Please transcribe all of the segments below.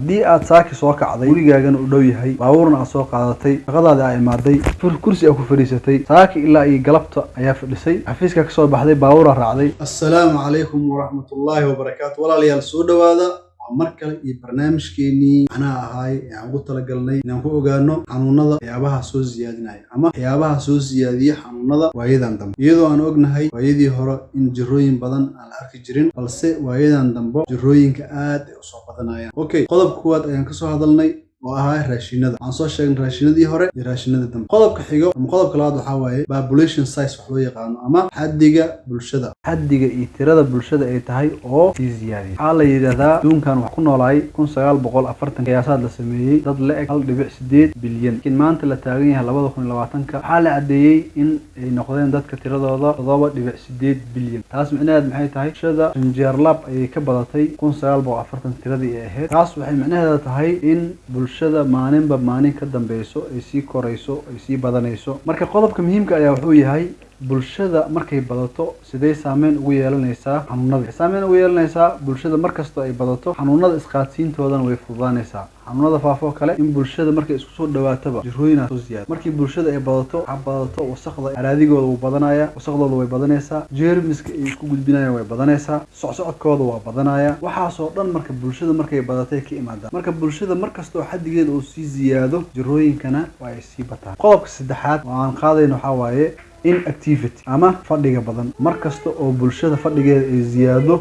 haddii aad saaki soo kacday gurigaagana u dhow yahay baabuurna aad soo qaadatay shaqadaadi aa imaaday kursi aa ku fadhiisatay saaki ilaa iyo galabta ayaa fadhisay xafiiska ka soo baxday baabuura raacday. Assalaamu calaykum waraxmatullaahi wabarakaatu walaalayaal soo dhowaada. waa mar kale iyo barnaamijkeenii macnaha ahaay ee aan ugu talagalnay inaan ku ogaano xanuunada waxyaabaha soo siyaadinaya ama waxyaabaha soo siyaadiya xanuunada waayadan dambe. Iyadoo aan ognahay waayadii hore in jirooyin badan aan la arki jirin balse waayadan dambe jirooyinka aad ay u soo badanayaan. Okay qodobka kuwaad ayaan ka soo hadalnay oo ahaa raashinada. Waxaan soo sheegnay raashinadii hore iyo raashinada dambe. Qodobka xigo ama qodobka labaad waxaa waaye population size wax loo yaqaano ama xaddiga bulshada. Xaddiga iyo tirada bulshada ay tahay oo sii ziyaadiya waxaa la yidhahdaa adduunkan wax ku noolaay kun sagaal boqol afartan qiyaasaad la sameeyey. Dad la eg hal dhibic sideed bilyan. Laakiin maanta la taagan yahay labada kun iyo labaatanka. Waxaa la caddeeyey in ay noqdeen dadka tiradooda toddoba dhibic sideed bilyan. Taas micnaheed maxay tahay? Bulshada shanjeerlab ayay ka badatay kun sagaal boqol afartan tiradii ay ahayd. Taas waxay micnaheeda tahay in bulshada maalinba maalin ka dambeyso ay sii korayso ay sii badanayso. Marka qodobka muhiimka ayaa wuxuu yahay bulshada markay badato sidee saameyn ugu yeelanaysaa xanuunada? Saameyn ugu yeelanaysaa bulshada markastoo ay badato xanuunada isqaadsiintoodana way fududaanaysaa. Xanuunada faafoo kale in bulshada markay isku soo dhawaataba jirooyinaa soo siyaada markii bulshada ay badato waxaa badato wasaqda araadigooda wuu badanaya wasaqdooda way badanaysaa jeermiska ay isku gudbinayaan way badanaysaa socsocodkooda waa badanaya. Waxaasoo dhan marka bulshada markay badatay ka imaadaan marka bulshada markastoo xaddigeeda uu sii ziyaado jirooyinkana waa ay sii bataan. Qodobka saddexaad oo aan qaadayno waxaa waaye inactivity ama fadhiga badan. Mar kasta oo bulshada fadhigeeda ay ziyaado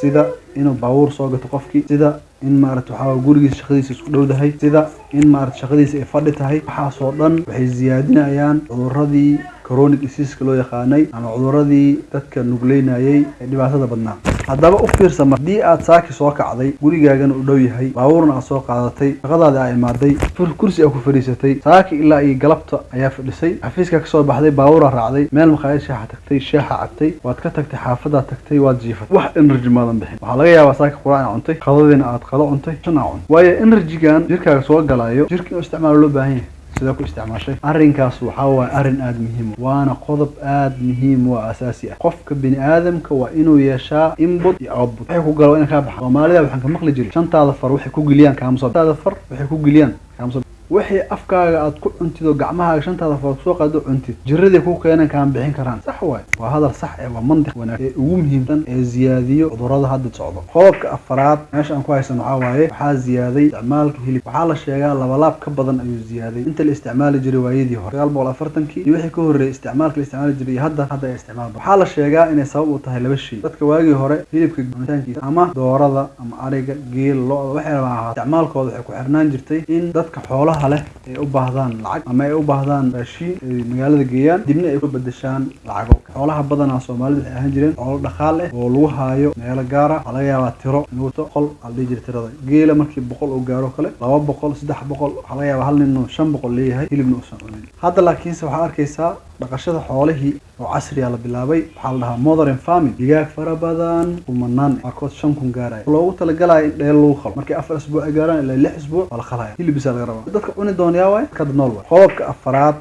sida inuu baabuur soo gato qofkii sida in maarata waxaa gurigiisa shaqadiisa isku dhowdahay sida in maarata shaqadiisa ay fadhi tahay. Waxaasoo dhan waxay ziyaadinayaan cuduradii coronic diseaska loo yaqaanay ama cuduradii dadka nugleynayay ee dhibaatada badnaa haddaba u fiirsa haddii aad saaki soo kacday gurigaagana u dhow yahay baabuurna aad soo qaadatay shaqadaadi aa imaaday kursi aa ku fadhiisatay saaki ilaa iyo galabta ayaa fadhisay xafiiska ka soo baxday baabuura raacday meel maqaayad shaaxa tagtay shaaxa cabtay waad ka tagtay xaafadaad tagtay waad jiifatay. Wax energy maadan bixin. Waxaa laga yaabaa saaki quraan aa cuntay qadadiina aad qado cuntay shan aa cuntay. Waayo energygan jirkaaga soo galayo jirka inuu isticmaalo loo baahan yahay sidee ku isticmaashay. Arrinkaas waxaa waaye arrin aada muhiim waana qodob aada muhiim oo asaasi ah. Qofka bini aadamka waa inuu yeeshaa input iyo output. Waxay ku waa ina kaa baxa soomaalida waxaan ka maqli jiray. Shantaada far waxay ku geliyaan kaamso shantaada far waxay ku geliyaan kaamso wixii afkaaga aad ku cuntid oo gacmahaaga shantaada far ku soo qaado cuntid. Jiradii ku keenan kaan bixin karaan. Sax waay. Waa hadal sax ee waa mantiq wanaag ee ugu muhiimsan ee ziyaadiyo cudurrada hadda socdo qodobka afaraad meesha aan ku haysan waxaa waaye waxaa ziyaaday isticmaalka hilib. Waxaa la sheegaa labalaab ka badan ayuu ziyaaday. Inta la isticmaali jiray waayadii hore. Sagaal boqol afartankii iyo wixii ka horreeyay isticmaalka la isticmaali jiray iyo hadda hadda ay isticmaal waxaa la sheegaa inay sabab u tahay laba shay. Dadka waagii hore hilibka cunitaankiisa ama doorada ama ariga geel lo-da waxay rabaa ahaa. Isticmaalkooda waxay ku xirnaan jirtay in dadka xoolaha leh ay u baahdaan lacag ama ay u baahdaan raashiin ay magaalada geeyaan dibna ay ku bedeshaan lacago. Xoolaha badanaa soomaalida waxay ahaan jireen xoolo dhaqaal eh oo lagu haayo meelo gaara waxaa laga yaabaa tiro nuuto qol aa dhihi jira tirada. Geela markii boqol uu gaaro kale laba boqol saddex boqol waxaa laga yaabaa hal nin shan boqol leeyahay hilibna uusan cunin. Hadda laakiinse waxaad arkaysaa dhaqashada xoolihii oo casriya la bilaabay waxaa la dhahaa modern farming digaag fara badan kumanaan qaarkood shan kun gaaraya. Loogu talagalaya in dheel lagu qalo. Markay afar isbuuc ay gaaraan ilaa lix isbuuc waa la qalaya. Hilibisa laga rabaa. Dadka cuni doonaya waay kada nool waay qodobka afaraad.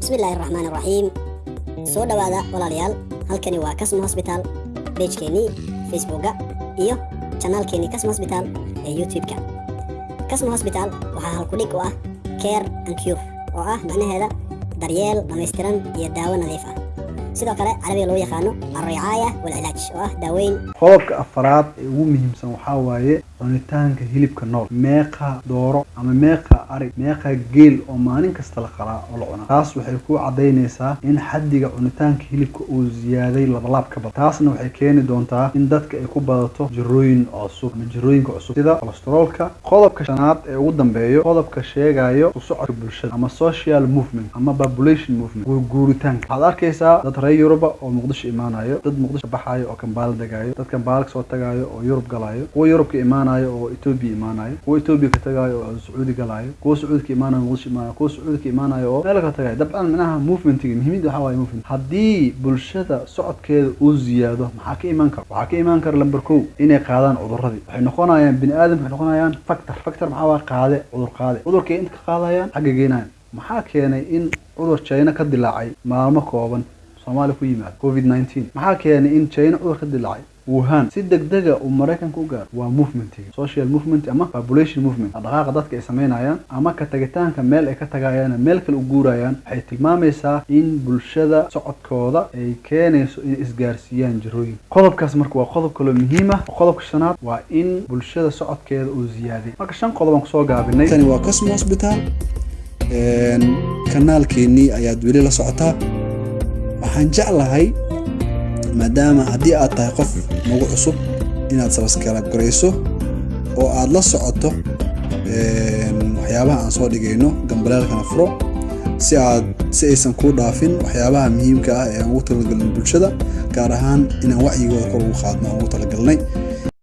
Bismillaahi raxmaan raxiim soo dhowaada walaalayaal halkani waa kasmo hosbitaal beejkeenii facebooka iyo janaalkeenii kasmo hosbitaal ee youtube-ka. Kasmo hosbitaal waxaa halkudhig u ah care and cure oo ah macnaheeda daryeel dhammaystiran iyo daawo nadiif ah sidoo kale carabiga loo yaqaano alricaaya walcilaaj oo ah daaweyn. Qodobka afaraad ee ugu muhiimsan waxaa waaye cunitaanka hilibka nool. Meeqa dooro ama meeqa arig meeqa geel oo maalin kasta la qalaa oo la cunaa. Taas waxay ku cadaynaysaa in xaddiga cunitaanka hilibka uu ziyaaday labalaab ka badan taasna waxay keeni doontaa in dadka ay ku badato jirooyin cusub ama jirooyinka cusub sida kolestaroolka qodobka shanaad ee ugu dambeeyo qodobka sheegayo ku socodka bulshada ama social movement ama population movement guurguuritaanka. Waxaad arkaysaa dad reer yuruba oo muqdisho imaanayo dad muqdisho baxaayo oo kambaala degaayo dad kambaala ka soo tagaayo oo yurub galaayo kuwa yurubka imaanayo oo etoobiya imaanayo kuwa etoobiya ka tagaayo oo sacuudi galaayo kuwa sacuudi ka imaanayo muqdisho imaanayo kuwa sacuudi ka imaanayo oo meel ka tagaayo. Dabcan minaha movementiga muhiimada waxaa waaye movement. Haddii bulshada socodkeeda uu ziyaado maxaa ka imaan kara waxaa ka imaan kara lamber kow inay qaadaan cuduradii waxay noqonayaan bini aadamka waxay noqonayaan factor. Factor maxaa waaye qaade cudur qaade. Cudurkay inta ka qaadayaan xagga geenayan maxaa keenay in cudur china ka dilaacay maalmo kooban soomaaliya ku yimaado covid nineteen. Maxaa keenay in china cudur ka dilaacay? Wuhan. Si degdega uu maraykanka u gaaro. Waa movementiga social movement ama population movement. Dhaqaaqa dadka ay samaynayaan ama ka tagitaanka meel ay ka tagayaan meel kale u guurayaan. Waxay tilmaamaysaa in bulshada socodkooda ay keenayso inay isgaarsiiyaan jirooyin. Qodobkaas marka waa qodob kaloo muhiim ah. Qodobka shanaad waa in bulshada socodkeeda uu ziyaaday marka shan qodob aan ku soo gaabinay. Tani waa cosmo hospital. Kanaalkeenii ayaad weli la socotaa waxaan jeclahay maadaama haddii aad tahay qof nagu cusub inaad sabaskarab garayso oo aad la socoto waxyaabaha aan soo dhigayno gambaleelkana furo si aad si aysan kuu dhaafin waxyaabaha muhiimka ah ee aan ugu talagalnay bulshada gaar ahaan inaan wacyigooda kor ugu qaadno aan ugu talagalnay